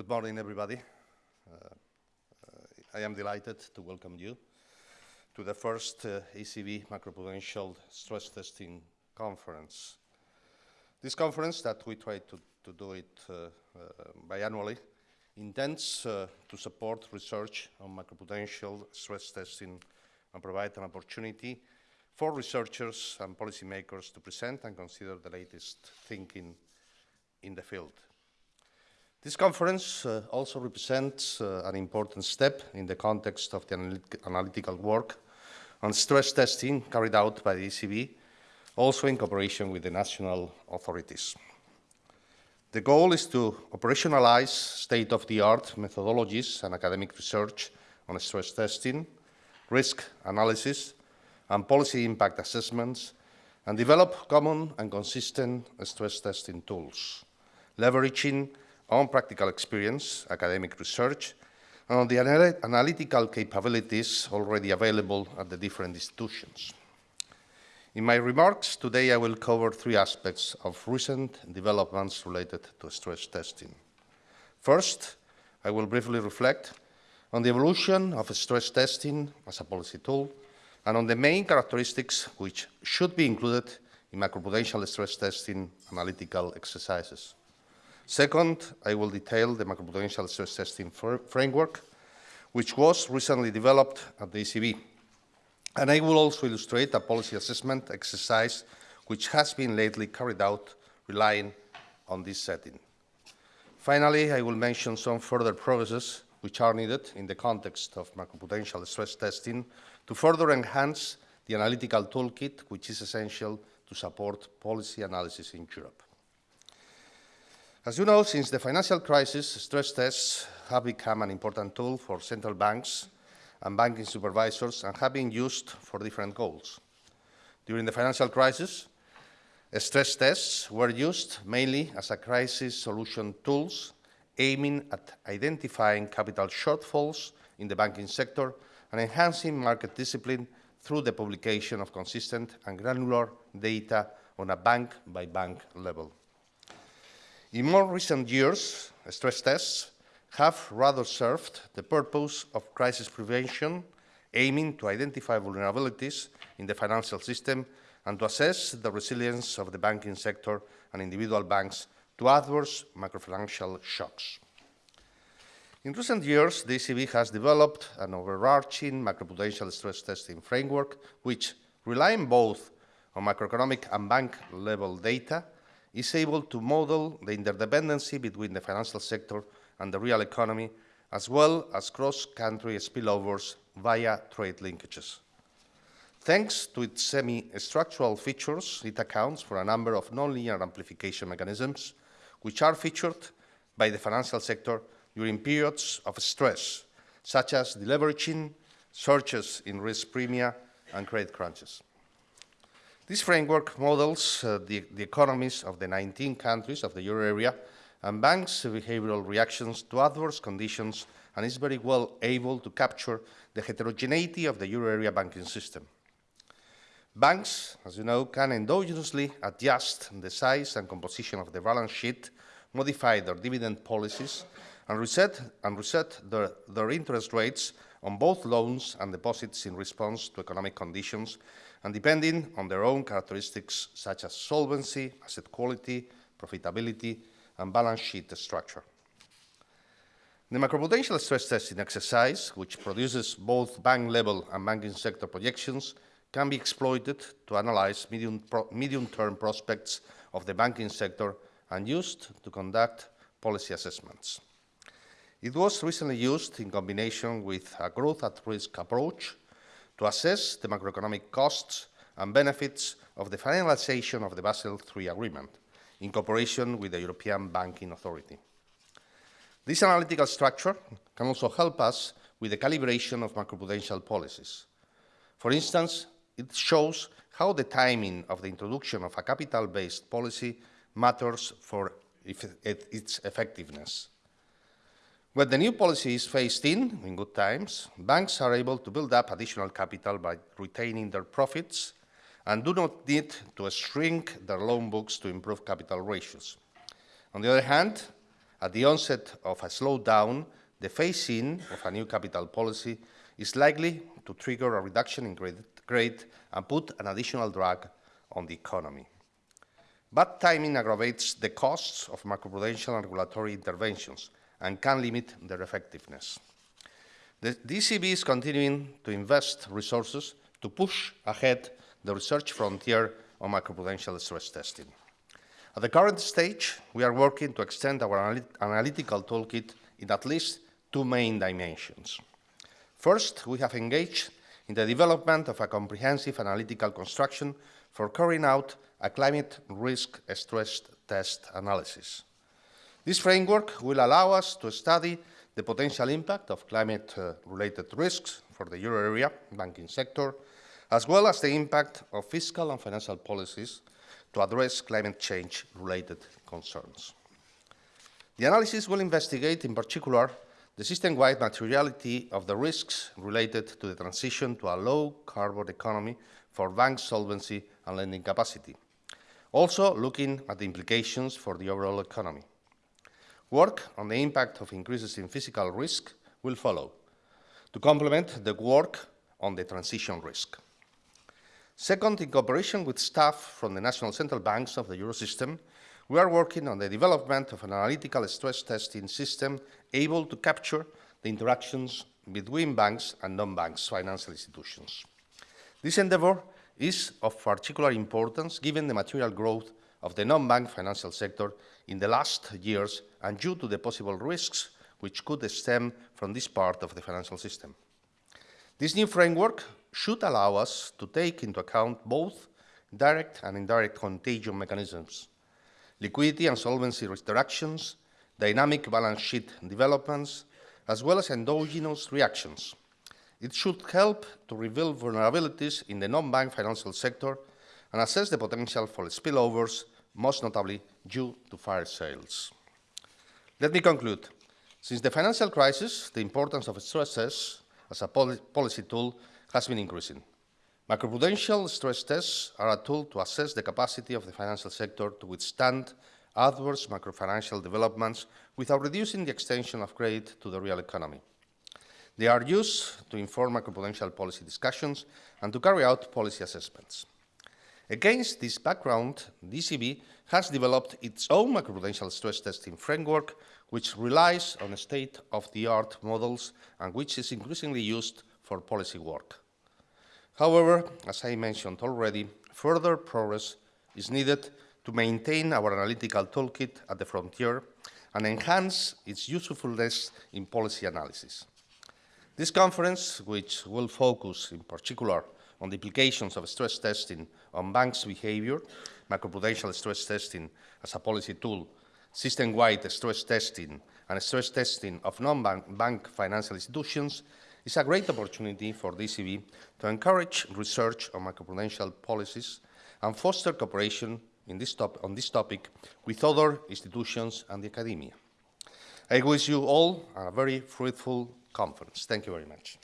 Good morning, everybody. Uh, uh, I am delighted to welcome you to the first uh, ECB macroprudential stress testing conference. This conference that we try to, to do it uh, uh, biannually intends uh, to support research on macroprudential stress testing and provide an opportunity for researchers and policymakers to present and consider the latest thinking in the field. This conference uh, also represents uh, an important step in the context of the analytic analytical work on stress testing carried out by the ECB, also in cooperation with the national authorities. The goal is to operationalize state-of-the-art methodologies and academic research on stress testing, risk analysis, and policy impact assessments, and develop common and consistent stress testing tools, leveraging on practical experience, academic research, and on the anal analytical capabilities already available at the different institutions. In my remarks today, I will cover three aspects of recent developments related to stress testing. First, I will briefly reflect on the evolution of stress testing as a policy tool and on the main characteristics which should be included in macroprudential stress testing analytical exercises. Second, I will detail the macroprudential stress testing framework, which was recently developed at the ECB. And I will also illustrate a policy assessment exercise which has been lately carried out relying on this setting. Finally, I will mention some further progresses which are needed in the context of macroprudential stress testing to further enhance the analytical toolkit which is essential to support policy analysis in Europe. As you know, since the financial crisis, stress tests have become an important tool for central banks and banking supervisors and have been used for different goals. During the financial crisis, stress tests were used mainly as a crisis solution tools aiming at identifying capital shortfalls in the banking sector and enhancing market discipline through the publication of consistent and granular data on a bank-by-bank -bank level. In more recent years, stress tests have rather served the purpose of crisis prevention, aiming to identify vulnerabilities in the financial system and to assess the resilience of the banking sector and individual banks to adverse macrofinancial shocks. In recent years, the ECB has developed an overarching macroprudential stress testing framework which, relying both on macroeconomic and bank level data, is able to model the interdependency between the financial sector and the real economy, as well as cross-country spillovers via trade linkages. Thanks to its semi-structural features, it accounts for a number of nonlinear amplification mechanisms which are featured by the financial sector during periods of stress, such as deleveraging, surges in risk premia, and credit crunches. This framework models uh, the, the, economies of the 19 countries of the euro area and banks' behavioral reactions to adverse conditions and is very well able to capture the heterogeneity of the euro area banking system. Banks, as you know, can endogenously adjust the size and composition of the balance sheet, modify their dividend policies, and reset, and reset their, their interest rates on both loans and deposits in response to economic conditions and depending on their own characteristics such as solvency, asset quality, profitability, and balance sheet structure. The macroprudential stress testing exercise, which produces both bank-level and banking sector projections, can be exploited to analyze medium-term pro medium prospects of the banking sector and used to conduct policy assessments. It was recently used in combination with a growth at risk approach to assess the macroeconomic costs and benefits of the finalization of the Basel III agreement in cooperation with the European Banking Authority. This analytical structure can also help us with the calibration of macroprudential policies. For instance, it shows how the timing of the introduction of a capital-based policy matters for its effectiveness. When the new policy is phased in, in good times, banks are able to build up additional capital by retaining their profits and do not need to shrink their loan books to improve capital ratios. On the other hand, at the onset of a slowdown, the phase-in of a new capital policy is likely to trigger a reduction in credit grade and put an additional drag on the economy. Bad timing aggravates the costs of macroprudential and regulatory interventions and can limit their effectiveness. The ECB is continuing to invest resources to push ahead the research frontier on macroprudential stress testing. At the current stage, we are working to extend our analytical toolkit in at least two main dimensions. First, we have engaged in the development of a comprehensive analytical construction for carrying out a climate risk stress test analysis. This framework will allow us to study the potential impact of climate-related risks for the euro area banking sector, as well as the impact of fiscal and financial policies to address climate change-related concerns. The analysis will investigate, in particular, the system-wide materiality of the risks related to the transition to a low-carbon economy for bank solvency and lending capacity, also looking at the implications for the overall economy. Work on the impact of increases in physical risk will follow, to complement the work on the transition risk. Second, in cooperation with staff from the national central banks of the Eurosystem, we are working on the development of an analytical stress testing system able to capture the interactions between banks and non-banks financial institutions. This endeavor is of particular importance given the material growth of the non-bank financial sector in the last years and due to the possible risks which could stem from this part of the financial system. This new framework should allow us to take into account both direct and indirect contagion mechanisms, liquidity and solvency restrictions, dynamic balance sheet developments, as well as endogenous reactions. It should help to reveal vulnerabilities in the non-bank financial sector and assess the potential for spillovers, most notably due to fire sales. Let me conclude. Since the financial crisis, the importance of stress tests as a policy tool has been increasing. Macroprudential stress tests are a tool to assess the capacity of the financial sector to withstand adverse macrofinancial developments without reducing the extension of credit to the real economy. They are used to inform macroprudential policy discussions and to carry out policy assessments. Against this background, ECB has developed its own macroprudential stress testing framework, which relies on state-of-the-art models and which is increasingly used for policy work. However, as I mentioned already, further progress is needed to maintain our analytical toolkit at the frontier and enhance its usefulness in policy analysis. This conference, which will focus in particular on the implications of stress testing on banks' behavior, macroprudential stress testing as a policy tool, system-wide stress testing, and stress testing of non-bank financial institutions, is a great opportunity for the ECB to encourage research on macroprudential policies and foster cooperation this on this topic with other institutions and the academia. I wish you all a very fruitful conference. Thank you very much.